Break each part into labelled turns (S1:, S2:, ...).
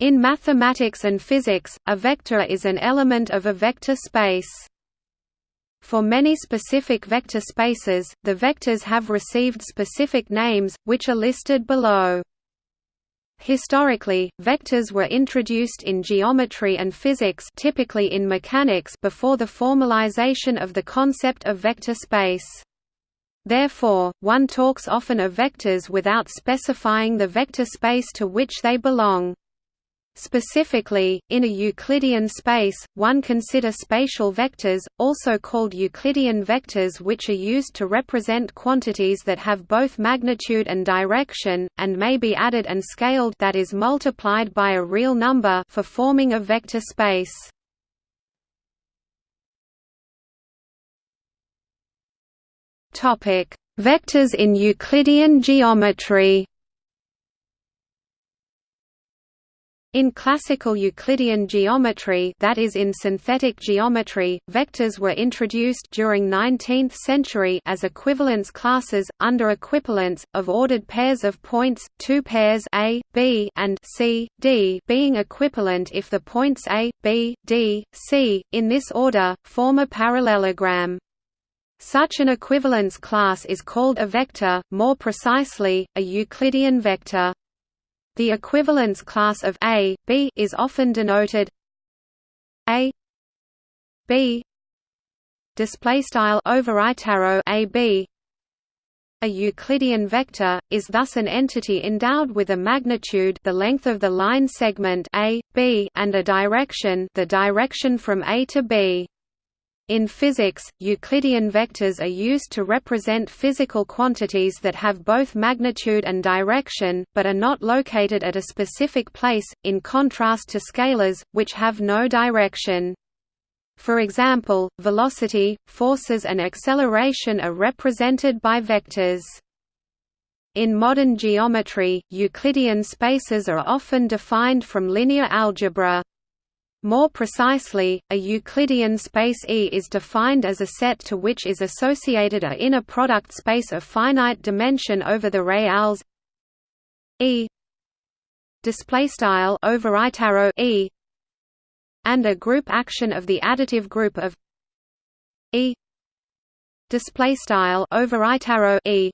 S1: In mathematics and physics, a vector is an element of a vector space. For many specific vector spaces, the vectors have received specific names, which are listed below. Historically, vectors were introduced in geometry and physics typically in mechanics before the formalization of the concept of vector space. Therefore, one talks often of vectors without specifying the vector space to which they belong. Specifically, in a Euclidean space, one consider spatial vectors, also called Euclidean vectors which are used to represent quantities that have both magnitude and direction, and may be added and scaled that is multiplied by a real number for forming a vector space. Vectors in Euclidean geometry In classical Euclidean geometry that is in synthetic geometry, vectors were introduced during 19th century as equivalence classes, under equivalence, of ordered pairs of points, two pairs A, B and C, D being equivalent if the points A, B, D, C, in this order, form a parallelogram. Such an equivalence class is called a vector, more precisely, a Euclidean vector. The equivalence class of A, B is often denoted A B display style arrow A B a Euclidean vector is thus an entity endowed with a magnitude the length of the line segment A, B and a direction the direction from A to B. In physics, Euclidean vectors are used to represent physical quantities that have both magnitude and direction, but are not located at a specific place, in contrast to scalars, which have no direction. For example, velocity, forces and acceleration are represented by vectors. In modern geometry, Euclidean spaces are often defined from linear algebra. More precisely, a Euclidean space E is defined as a set to which is associated a inner product space of finite dimension over the reals. E display style over E and a group action of the additive group of E display style over E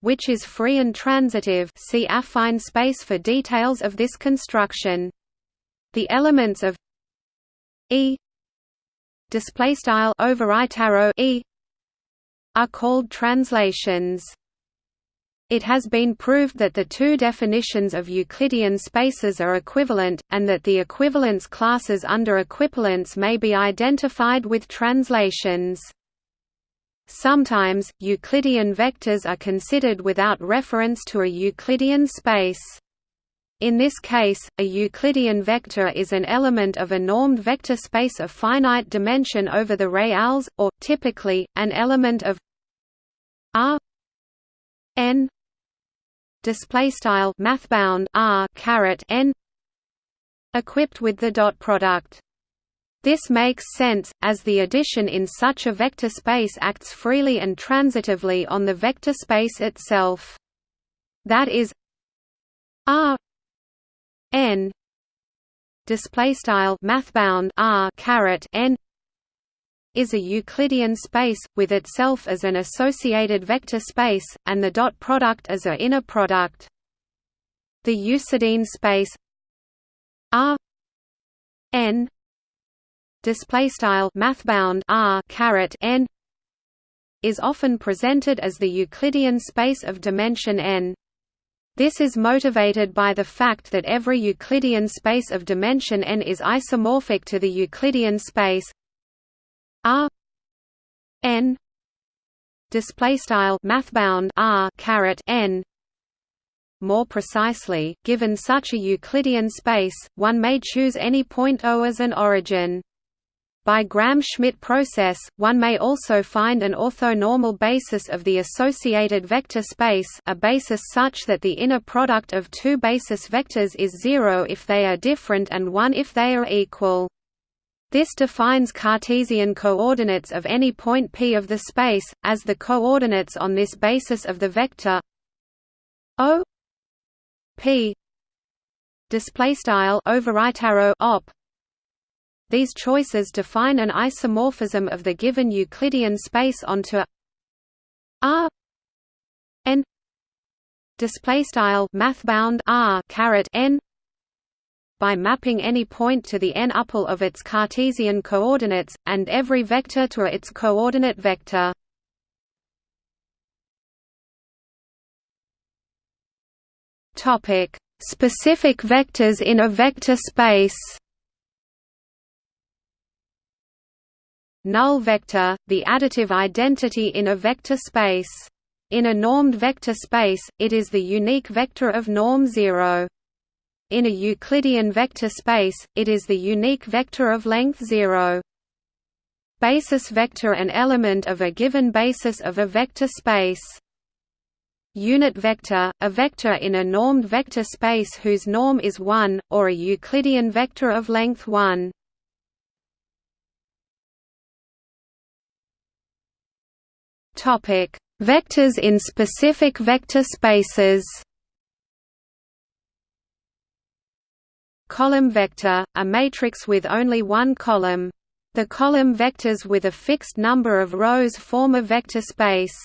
S1: which is free and transitive. See affine space for details of this construction the elements of E display style over E are called translations. It has been proved that the two definitions of Euclidean spaces are equivalent, and that the equivalence classes under equivalence may be identified with translations. Sometimes, Euclidean vectors are considered without reference to a Euclidean space. In this case, a Euclidean vector is an element of a normed vector space of finite dimension over the reals, or, typically, an element of R n display style mathbound R caret n equipped with the dot product. This makes sense, as the addition in such a vector space acts freely and transitively on the vector space itself. That is R n display style mathbound r caret n is a Euclidean space, with itself as an associated vector space, and the dot product as a inner product. The Euclidean space R n display style mathbound r caret n is often presented as the Euclidean space of dimension n. This is motivated by the fact that every Euclidean space of dimension n is isomorphic to the Euclidean space R n display style mathbound R caret n. More precisely given such a Euclidean space one may choose any point O as an origin by Gram-Schmidt process, one may also find an orthonormal basis of the associated vector space a basis such that the inner product of two basis vectors is zero if they are different and one if they are equal. This defines Cartesian coordinates of any point P of the space, as the coordinates on this basis of the vector O P display style op these choices define an isomorphism of the given Euclidean space onto R n display style mathbound R caret n by mapping any point to the n-upple of its Cartesian coordinates, and every vector to its coordinate vector. Specific vectors in a vector space Null vector, the additive identity in a vector space. In a normed vector space, it is the unique vector of norm 0. In a Euclidean vector space, it is the unique vector of length 0. Basis vector an element of a given basis of a vector space. Unit vector, a vector in a normed vector space whose norm is 1, or a Euclidean vector of length 1. Vectors in specific vector spaces Column vector, a matrix with only one column. The column vectors with a fixed number of rows form a vector space.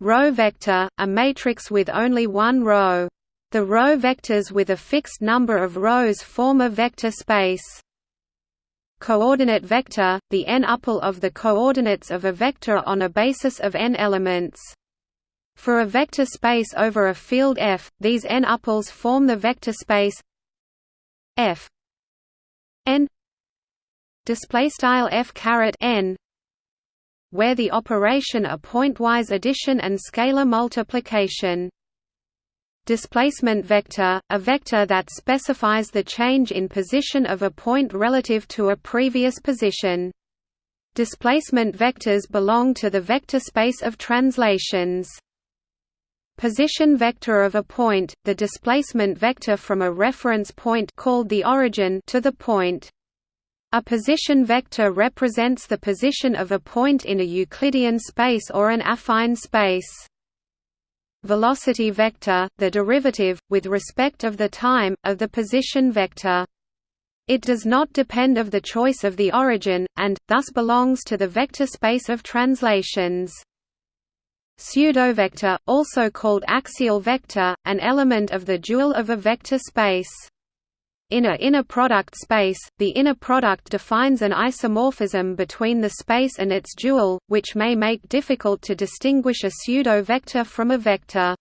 S1: Row vector, a matrix with only one row. The row vectors with a fixed number of rows form a vector space. Coordinate vector, the n-upple of the coordinates of a vector on a basis of n elements. For a vector space over a field F, these n-upples form the vector space f n display style f caret n where the operation are pointwise addition and scalar multiplication displacement vector a vector that specifies the change in position of a point relative to a previous position displacement vectors belong to the vector space of translations position vector of a point, the displacement vector from a reference point called the origin to the point. A position vector represents the position of a point in a Euclidean space or an affine space. Velocity vector, the derivative, with respect of the time, of the position vector. It does not depend of the choice of the origin, and, thus belongs to the vector space of translations. Pseudovector, also called axial vector, an element of the dual of a vector space. In a inner product space, the inner product defines an isomorphism between the space and its dual, which may make difficult to distinguish a pseudo-vector from a vector.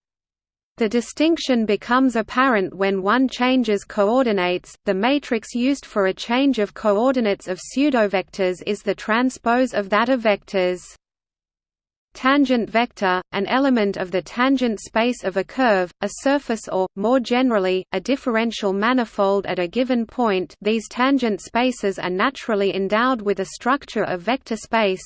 S1: The distinction becomes apparent when one changes coordinates. The matrix used for a change of coordinates of pseudovectors is the transpose of that of vectors. Tangent vector, an element of the tangent space of a curve, a surface or, more generally, a differential manifold at a given point these tangent spaces are naturally endowed with a structure of vector space.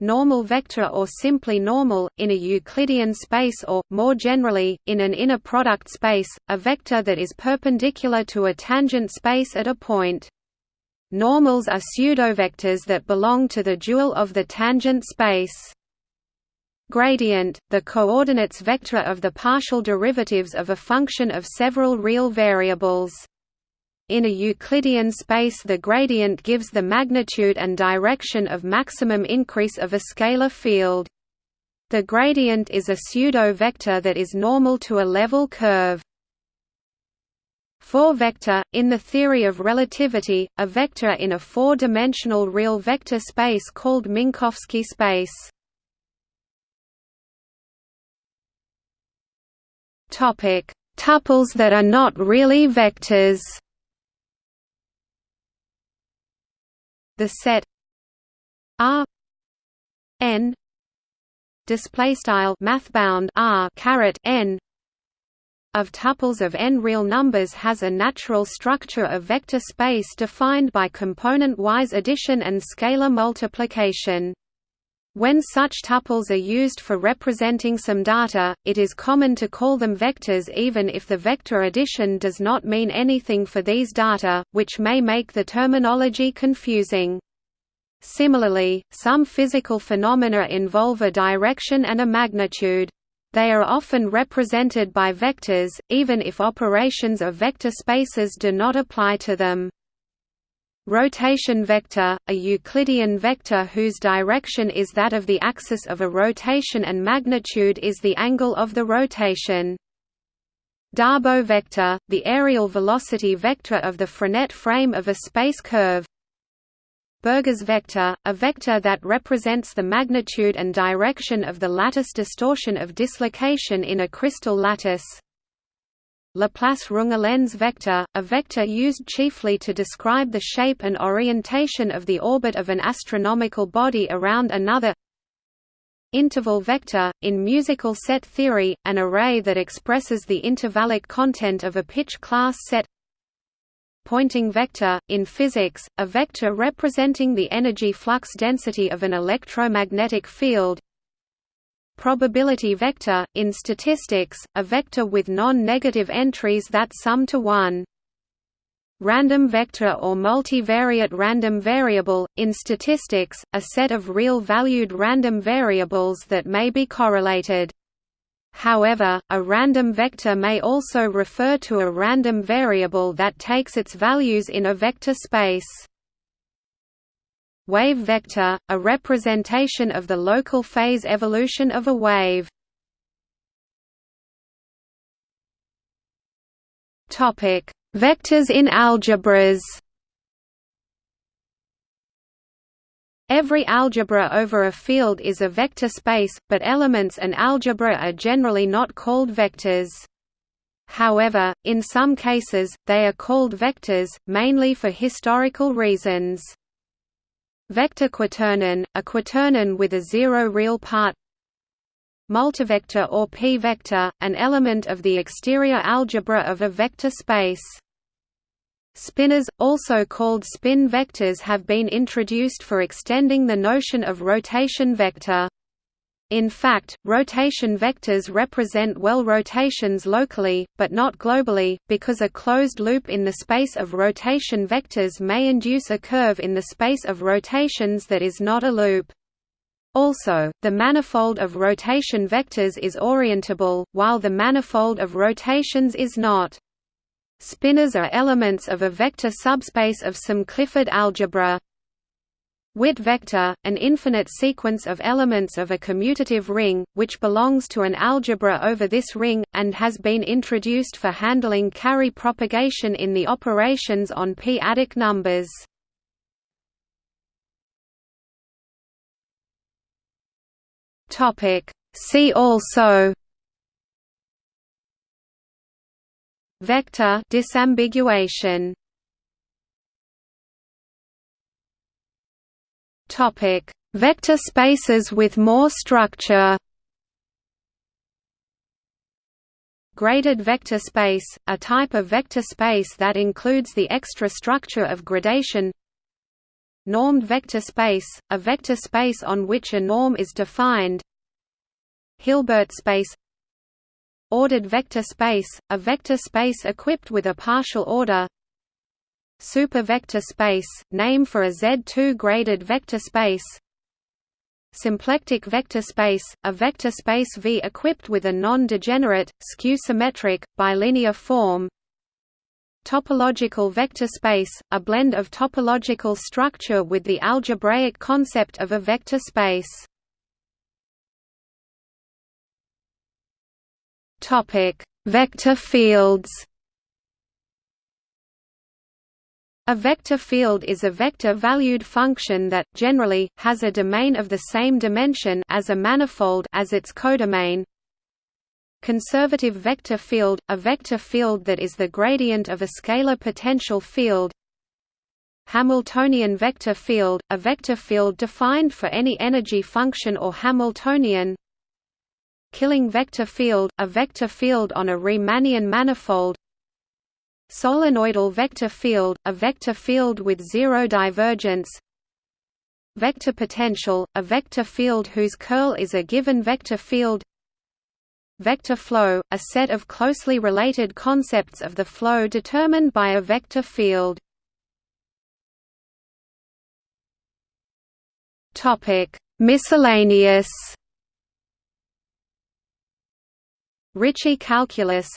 S1: Normal vector or simply normal, in a Euclidean space or, more generally, in an inner product space, a vector that is perpendicular to a tangent space at a point. Normals are pseudovectors that belong to the dual of the tangent space. Gradient, the coordinates vector of the partial derivatives of a function of several real variables. In a Euclidean space the gradient gives the magnitude and direction of maximum increase of a scalar field. The gradient is a pseudo-vector that is normal to a level curve. 4-vector, in the theory of relativity, a vector in a four-dimensional real vector space called Minkowski space. Tuples that are not really vectors The set R n display style mathbound R caret n of tuples of n real numbers has a natural structure of vector space defined by component-wise addition and scalar multiplication. When such tuples are used for representing some data, it is common to call them vectors even if the vector addition does not mean anything for these data, which may make the terminology confusing. Similarly, some physical phenomena involve a direction and a magnitude. They are often represented by vectors, even if operations of vector spaces do not apply to them. Rotation vector, a Euclidean vector whose direction is that of the axis of a rotation and magnitude is the angle of the rotation. Darboux vector, the areal velocity vector of the Frenet frame of a space curve. Burgers vector, a vector that represents the magnitude and direction of the lattice distortion of dislocation in a crystal lattice. Laplace-Runge-Lenz vector, a vector used chiefly to describe the shape and orientation of the orbit of an astronomical body around another Interval vector, in musical set theory, an array that expresses the intervallic content of a pitch class set Poynting vector, in physics, a vector representing the energy flux density of an electromagnetic field Probability vector, in statistics, a vector with non-negative entries that sum to 1 Random vector or multivariate random variable, in statistics, a set of real-valued random variables that may be correlated. However, a random vector may also refer to a random variable that takes its values in a vector space. Wave vector, a representation of the local phase evolution of a wave. Vectors in algebras. Every algebra over a field is a vector space, but elements and algebra are generally not called vectors. However, in some cases, they are called vectors, mainly for historical reasons. Vector quaternion, a quaternion with a zero real part Multivector or p-vector, an element of the exterior algebra of a vector space. Spinors, also called spin vectors have been introduced for extending the notion of rotation vector. In fact, rotation vectors represent well rotations locally, but not globally, because a closed loop in the space of rotation vectors may induce a curve in the space of rotations that is not a loop. Also, the manifold of rotation vectors is orientable, while the manifold of rotations is not. Spinors are elements of a vector subspace of some Clifford algebra. Witt vector, an infinite sequence of elements of a commutative ring, which belongs to an algebra over this ring, and has been introduced for handling carry propagation in the operations on p-adic numbers. See also Vector disambiguation. Topic: Vector spaces with more structure. Graded vector space, a type of vector space that includes the extra structure of gradation. Normed vector space, a vector space on which a norm is defined. Hilbert space Ordered vector space, a vector space equipped with a partial order. Supervector space, name for a Z2 graded vector space. Symplectic vector space, a vector space V equipped with a non-degenerate, skew-symmetric, bilinear form. Topological vector space, a blend of topological structure with the algebraic concept of a vector space Topic: Vector fields. A vector field is a vector-valued function that, generally, has a domain of the same dimension as a manifold as its codomain. Conservative vector field – a vector field that is the gradient of a scalar potential field Hamiltonian vector field – a vector field defined for any energy function or Hamiltonian Killing vector field, a vector field on a Riemannian manifold Solenoidal vector field, a vector field with zero divergence Vector potential, a vector field whose curl is a given vector field Vector flow, a set of closely related concepts of the flow determined by a vector field. Miscellaneous Ricci Calculus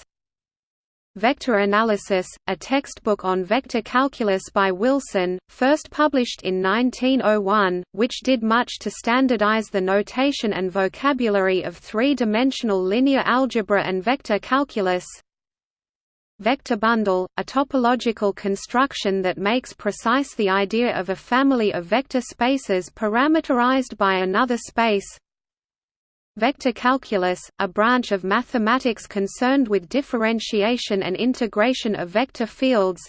S1: Vector Analysis, a textbook on vector calculus by Wilson, first published in 1901, which did much to standardize the notation and vocabulary of three-dimensional linear algebra and vector calculus. Vector bundle, a topological construction that makes precise the idea of a family of vector spaces parameterized by another space, Vector calculus, a branch of mathematics concerned with differentiation and integration of vector fields.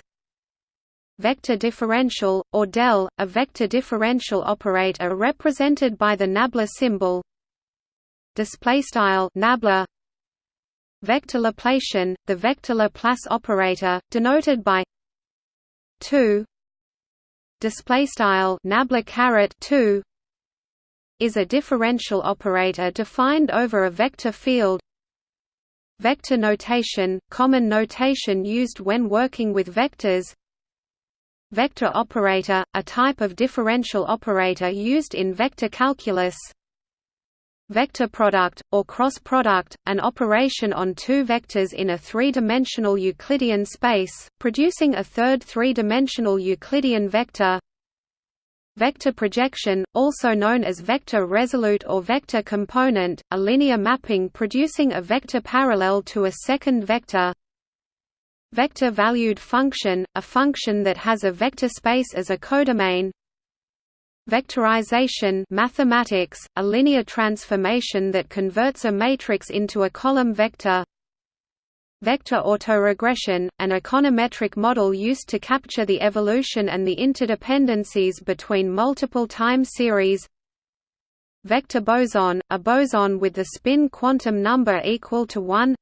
S1: Vector differential, or DEL, a vector differential operator represented by the nabla symbol. Nabla. Vector Laplacian, the vector Laplace operator, denoted by 2 displaystyle nabla caret 2 is a differential operator defined over a vector field. Vector notation, common notation used when working with vectors. Vector operator, a type of differential operator used in vector calculus. Vector product, or cross product, an operation on two vectors in a three-dimensional Euclidean space, producing a third three-dimensional Euclidean vector Vector projection, also known as vector resolute or vector component, a linear mapping producing a vector parallel to a second vector. Vector-valued function, a function that has a vector space as a codomain. Vectorization mathematics, a linear transformation that converts a matrix into a column vector. Vector autoregression, an econometric model used to capture the evolution and the interdependencies between multiple time series. Vector boson, a boson with the spin quantum number equal to 1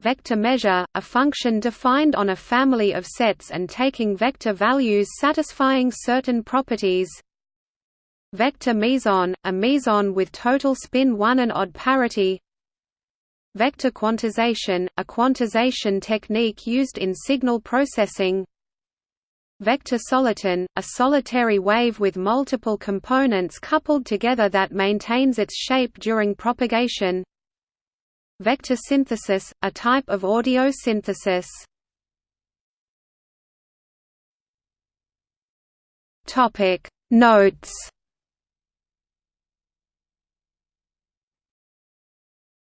S1: Vector measure, a function defined on a family of sets and taking vector values satisfying certain properties. Vector meson, a meson with total spin 1 and odd parity Vector quantization, a quantization technique used in signal processing. Vector soliton, a solitary wave with multiple components coupled together that maintains its shape during propagation. Vector synthesis, a type of audio synthesis. Notes